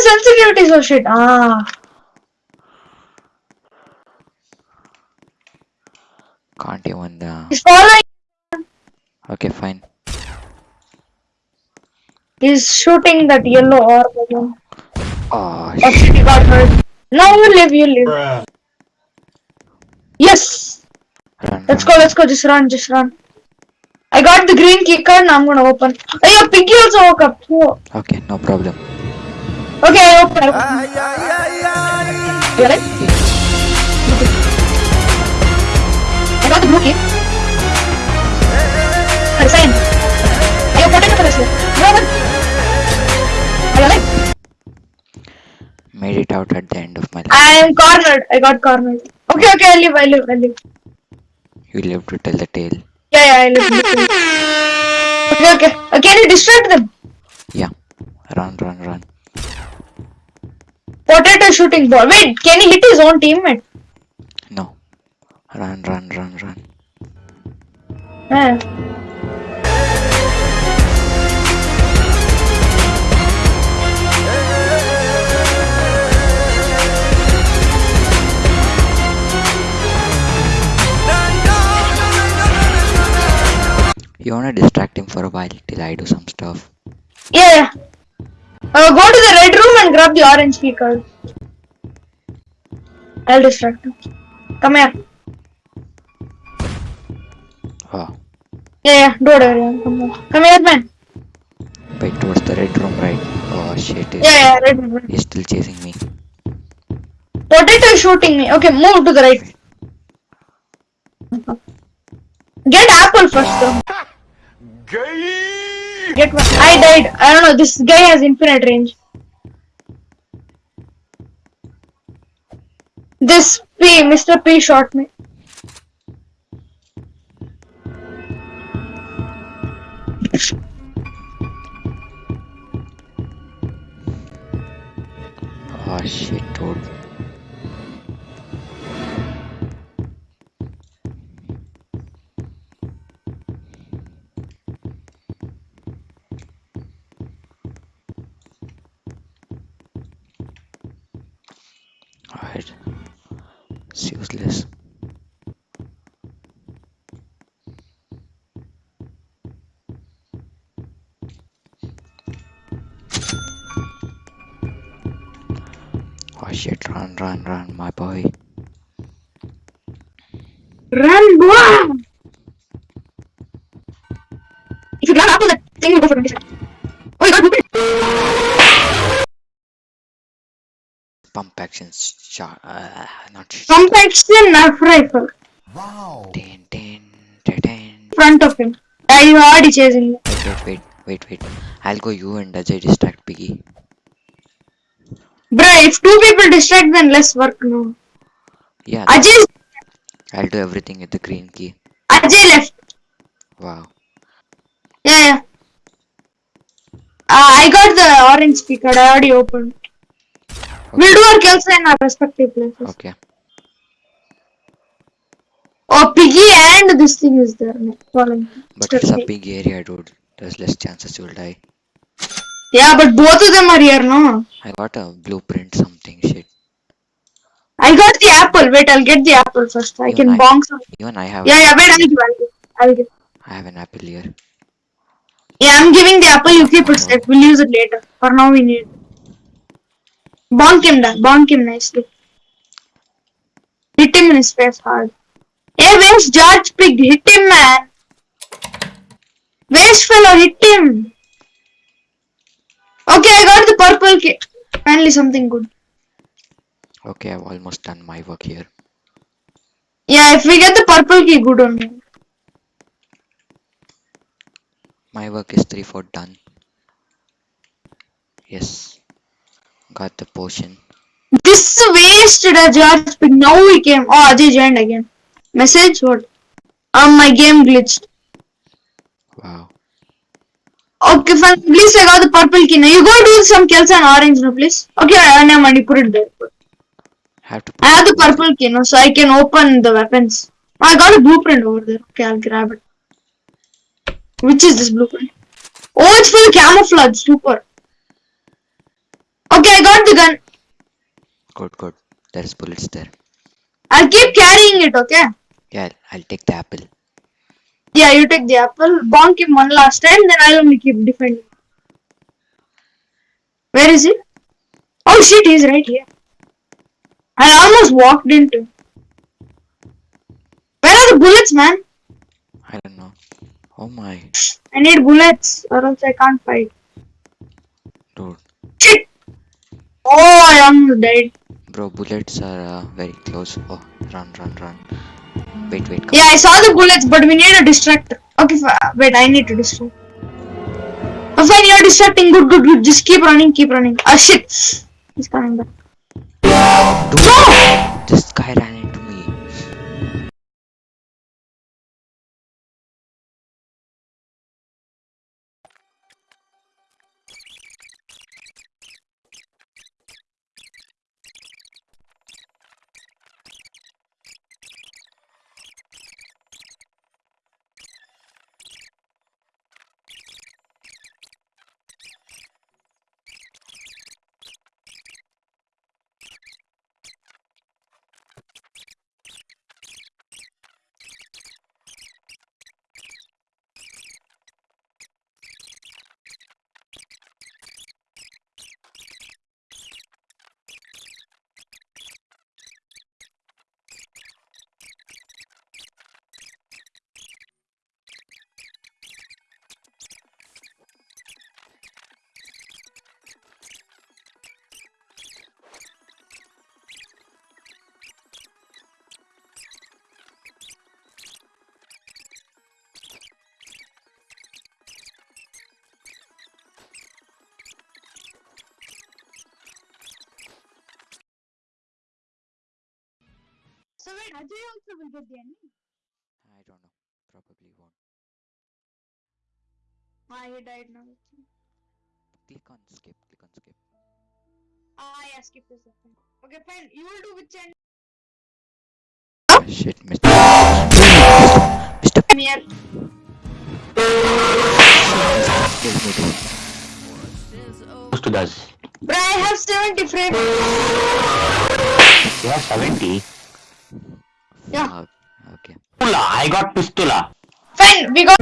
the sensitivity so shit? Ah. Can't even. Uh... He's following. Okay, fine. He's shooting that yellow orb again. Oh, Oh shit. shit, he got hurt. No, you live, you live. Yes! Run, Let's run. go, let's go. Just run, just run. I got the green key card and I'm gonna open. Oh, yeah, Piggy also woke up. Oh. Okay, no problem. Okay, I open. I open. You alright? I got the blue key. Resign. Are you protected for this? No, no. Are you alright? Made it out at the end of my life. I am cornered. I got cornered. Okay, okay, I live, I live, I live. You live to tell the tale. Yeah, yeah, I live. I live. Okay, okay. Uh, can you distract them? Yeah. Run, run, run. Potato shooting ball. Wait, can he hit his own teammate? No. Run, run, run, run. Yeah. You wanna distract him for a while till I do some stuff. Yeah, yeah. Uh, go to the red room and grab the orange key card. I'll distract him. Come here. Oh, Yeah, yeah. Don't worry. Come here. Come here, man. wait towards the red room, right? Oh shit. Yeah, yeah. Red room. He's still chasing me. Potato is shooting me. Okay, move to the right. Get apple first, though. Get one. I died. I don't know. This guy has infinite range. This P, Mr. P shot me. Alright. It's useless. Oh shit, run, run, run, my boy. Run, boy! If you grab apple, that thing will go for 20 seconds. Pump action shot. Uh, not shot. Pump action knife rifle. Tin, tin, tin, tin. Front of him. I you already chasing me. Wait, wait, wait, wait, wait. I'll go you and Ajay distract Piggy. Bruh, if two people distract, then less work, no. Yeah, Ajay, I'll do everything with the green key. Ajay left. Wow. Yeah, yeah. Uh, I got the orange speaker. I already opened. We'll do our kills in our respective places. Okay. Oh, Piggy and this thing is there. No, following. But it's a big area, dude. There's less chances you'll die. Yeah, but both of them are here, no? I got a blueprint, something shit. I got the apple. Wait, I'll get the apple first. I Even can I- bonk some. Even I have. Yeah, yeah, wait, I'll give, I'll give. I'll give. I have an apple here. Yeah, I'm giving the apple. You keep it oh. safe. We'll use it later. For now, we need. Bonk him down. Bonk him nicely. Hit him in his face hard. Hey, where's George Pig? Hit him, man. Waste fellow, hit him. Okay, I got the purple kit. Finally, something good. Okay, I've almost done my work here. Yeah, if we get the purple key, good on me. My work is 3 4 done. Yes. Got the potion. This is wasted a George Pig. Now we came. Oh, Ajay joined again. Message? What? Um, my game glitched. Wow. Okay, fine. Please, I got the purple key. Now you go do some kills and orange, no, please. Okay, I mind. You put it there. Have to I have the purple key, no, so I can open the weapons. Oh, I got a blueprint over there. Okay, I'll grab it. Which is this blueprint? Oh, it's full camouflage. Super. Okay, I got the gun. Good, good. There's bullets there. I'll keep carrying it, okay? Yeah, I'll, I'll take the apple. Yeah, you take the apple. Bonk him one last time, then I'll only keep defending. Where is he? Oh shit, he's right here. I almost walked into. Where are the bullets, man? I don't know. Oh my, I need bullets, or else I can't fight. dude. Oh, I am dead. Bro, bullets are uh, very close. Oh, run, run, run. Wait, wait, come. Yeah, I saw the bullets, but we need a distractor. Okay, wait, I need to distract. Oh, fine, you're distracting. Good, good, good. Just keep running, keep running. Ah, shit. He's coming back. Dude, Ajay also will get the enemy. I don't know. Probably won't. Ah, he died now. Click on skip. Click on skip. Ah, yeah, skip this. one. Okay, fine. You will do which end? Oh, shit, Mr. Mr. I'm here. Kill me, dude. Close to us. Bro, I have 70 frames. You have 70. Yeah. Fuck. Okay. Pistula. I got pistula. Fine, we got.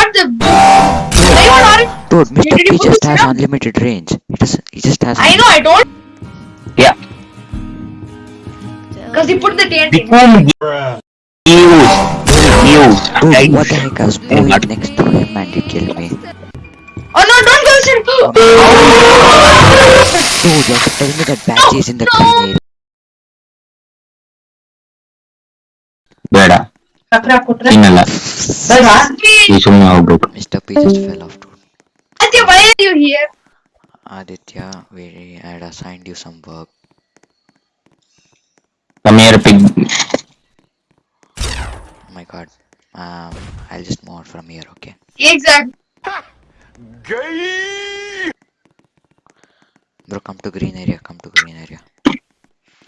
Got the. Why you want? Dude, Mr. Did you P just has down? unlimited range. He just, he just has. I know, I don't. Yeah. Because he put the TNT. Become use. Use. Dude, what the heck? I was moving next to him and he killed me. Oh no, don't go inside. Dude, you have to tell me that badge is in the green area. ಬೇಡ ತಿನ್ನಲ್ಲ ಈ ಸುಮ್ಮನೆ ಹೋಗ್ಬೇಕು Mr. P just fell off, dude. Aditya, why are you here? Aditya, we had assigned you some work. Come here, pig. Oh my god. Um, I'll just move on from here, okay? Exactly. Bro, come to green area, come to green area.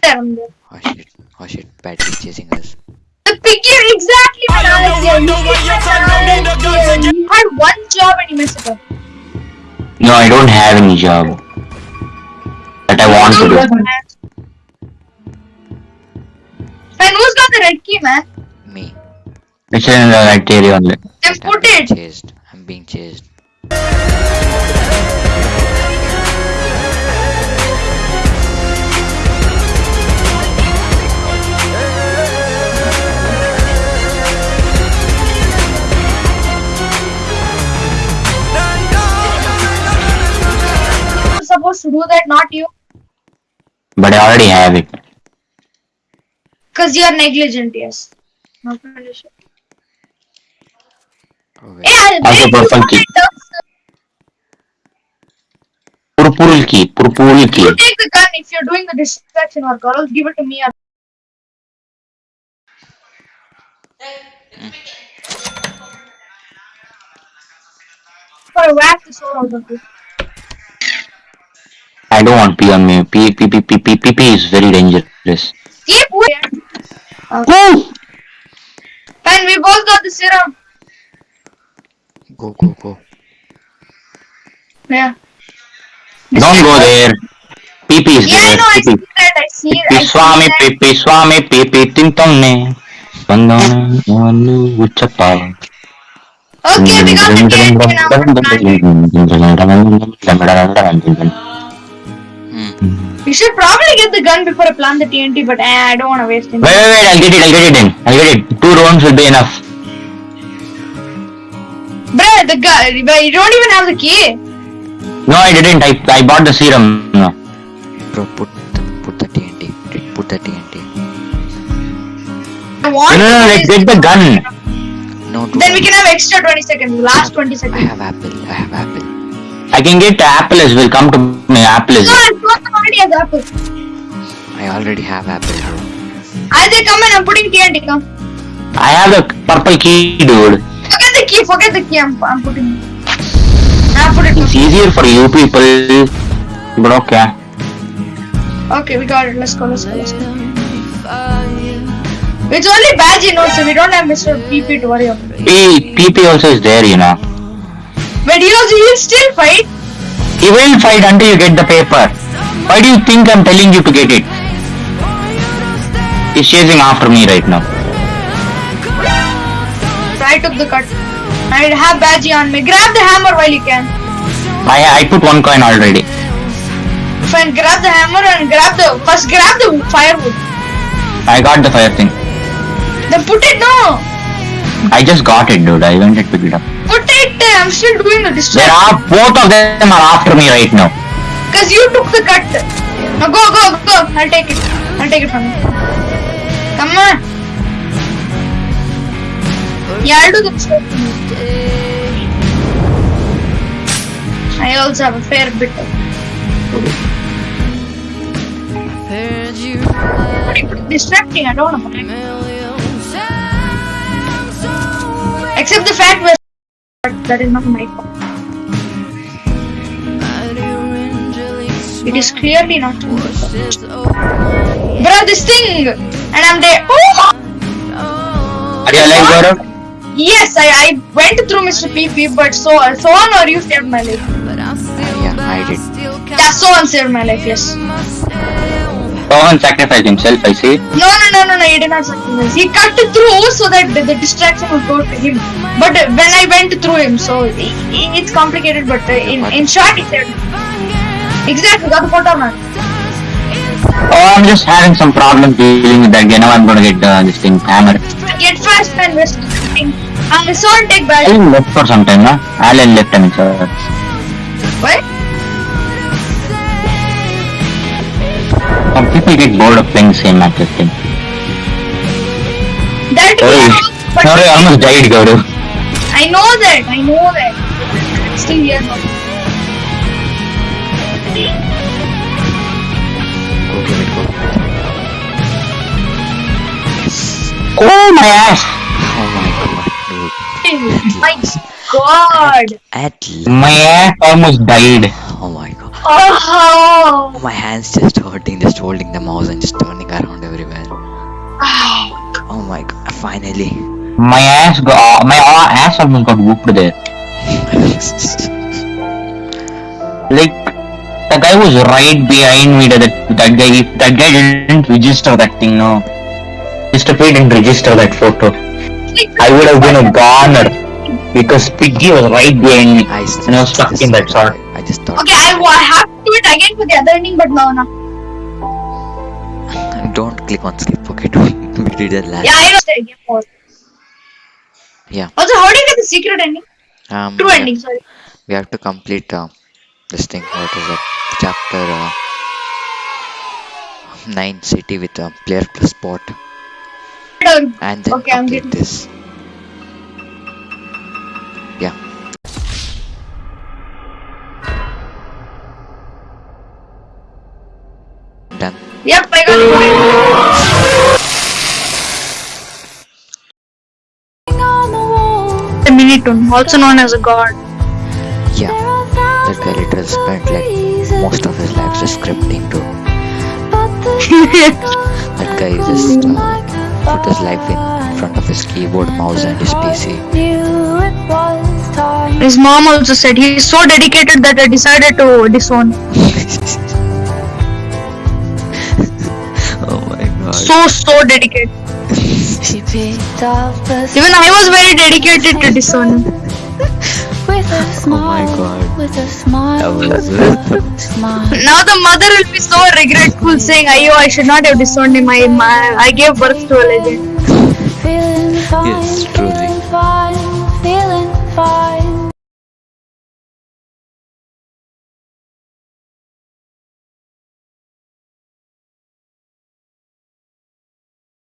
There, I'm there. Oh shit, oh shit, bad is chasing us. The piggy, exactly. man, Aditya. You Aditya. You had one job and you messed it up. No, I don't have any job. That I want to do. Fine, who's got the red key, man? Me. It's in the red area only. Then Wait, I'm put being it. chased. I'm being chased. Do that, not you. But I already have it. Because you're negligent, yes. Not malicious. Oh wait. Yeah, Also purple key. that Purple key. Purple key. You take the gun if you're doing the distraction work, or else give it to me. Hmm. Or whack the sword out of you. I don't want P on me. P, P, P, P, P, P, P is very dangerous. Keep waiting. Woo! Fine, we both got the serum. Go, go, go. Yeah. Don't go there. PP is Yeah, I there. know. I see PP. that. I see it. I Pipi see Swami, that. Pipi Swami, Pipi Tintomne. Bandana, Okay, we got the TNT now. Hmm. We should probably get the gun before I plant the TNT, but eh, I don't want to waste it. Wait, wait, wait, I'll get it, I'll get it in. I'll get it. Two rounds will be enough. Bruh, the gun. But you don't even have the key. No, I didn't. I, I bought the serum. No. Bro, put the, put the TNT. Put the TNT. I want. No, no, no, let's get the gun. No, do Then we can have extra 20 seconds. Last 20 seconds. I have apple. I have apple. I can get the apple as well. Come to me, apple as No, well. I already has apple. I already have apple, bro. Isaac, come and I'm putting TNT. Come. I have the purple key, dude. Forget the key. Forget the key. I'm, I'm putting. I put it. It's easier for you people. But okay. Okay, we got it. Let's go. Let's go. Let's go. It's only badge, you know, so we don't have Mr. PP to worry about. P, PP also is there, you know. But he also he'll still fight. He will fight until you get the paper. Why do you think I'm telling you to get it? He's chasing after me right now. I took the cut. I have badge on me. Grab the hammer while you can. I I put one coin already. Fine, grab the hammer and grab the first grab the firewood. I got the fire thing. Then put it no. I just got it, dude. I went and picked it up. I'm still doing the There are both of them are after me right now. Cause you took the cut. Now go, go, go. I'll take it. I'll take it from you. Come on. Yeah, I'll do the distraction. I also have a fair bit of. What are you putting? distracting? I don't know. Except the fact that that is not my fault. It is clearly not my fault. Bro, this thing! And I'm there. Oh! Are you alive, Gaurav? Yes, I, I went through Mr. PP, but so so on or you saved my life. yeah, I did. Yeah, so on saved my life, yes. Someone sacrificed himself, I see. No, no, no, no, no, he did not sacrifice. He cut it through so that the, the distraction would go to him. But uh, when I went through him, so i i- it's complicated, but uh, in, in short, he me. Exactly, got the photo man. Oh, I'm just having some problems dealing with that guy. Now I'm gonna get uh, this thing hammer. Get fast and west. And so on take back. Alan left for some time, no? Alan left, I mean, sir. What? Some people get bored of playing the same map this thing. That Sorry, sorry, I almost died, Gaurav. I know that, I know that. Still here now. Go give it, go. Yes. Oh my ass! Oh my god, dude. My god. At l- My ass almost died. Oh my god. Oh. My hands just hurting, just holding the mouse and just turning around everywhere. Oh my god, finally. My ass got, uh, my uh, ass almost got whooped there. Like, the guy was right behind me. That that guy, that guy didn't register that thing, no. Mr. P didn't register that photo. I would have been a goner because Piggy was right behind me. I just, And I was stuck in that thought- shot. Just thought. Okay, I, I have to do it again for the other ending, but no, no. Don't click on skip, okay? Don't. We did that last. Yeah, I know the game. Yeah. Also, how do you get the secret ending? Um, True have- ending, sorry. We have to complete uh, this thing. What is it? Chapter uh, nine city with a player plus spot, and then Okay, I'm complete getting- this. Yep, I got it. The MiniToon, also known as a god. Yeah. That guy literally spent like most of his life just scripting to. That guy just uh, put his life in front of his keyboard, mouse, and his PC. His mom also said he is so dedicated that I decided to disown. so so dedicated. Even I was very dedicated to this one. With a smile, oh my God. with a smile, smile. Now the mother will be so regretful saying, Ayo, I should not have disowned him. I, my, I gave birth to a legend. Feeling fine, yes, truly. feeling fine, feeling fine.